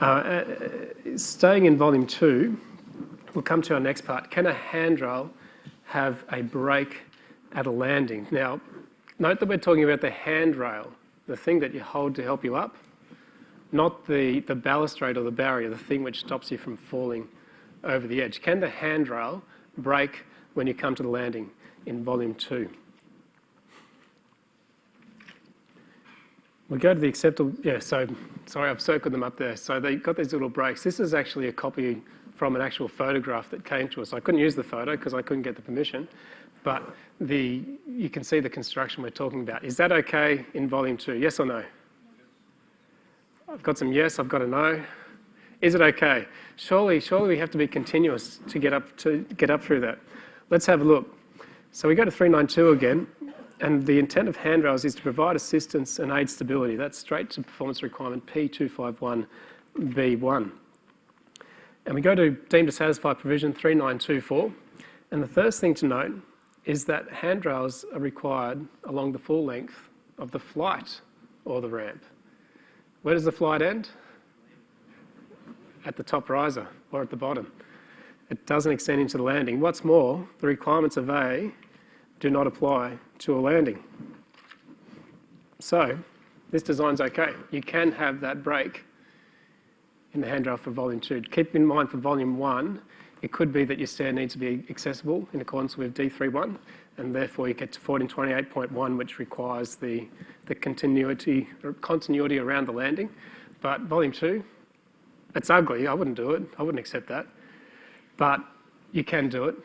Uh, uh, staying in volume two, we'll come to our next part. Can a handrail have a break at a landing? Now, note that we're talking about the handrail, the thing that you hold to help you up, not the, the balustrade or the barrier, the thing which stops you from falling over the edge. Can the handrail break when you come to the landing in volume two? We go to the acceptable, yeah, so, sorry, I've circled them up there. So they've got these little breaks. This is actually a copy from an actual photograph that came to us. I couldn't use the photo because I couldn't get the permission, but the, you can see the construction we're talking about. Is that okay in volume two? Yes or no? I've got some yes, I've got a no. Is it okay? Surely, surely we have to be continuous to get up to get up through that. Let's have a look. So we go to 392 again, and the intent of handrails is to provide assistance and aid stability. That's straight to performance requirement P251B1. And we go to deemed to satisfy provision 3924. And the first thing to note is that handrails are required along the full length of the flight or the ramp. Where does the flight end? At the top riser or at the bottom. It doesn't extend into the landing. What's more, the requirements of A do not apply to a landing. So this design's okay. You can have that break in the handrail for volume two. Keep in mind for volume one, it could be that your stair needs to be accessible in accordance with D31, and therefore you get to 1428.1, which requires the, the continuity, continuity around the landing. But volume two, it's ugly. I wouldn't do it. I wouldn't accept that. But you can do it.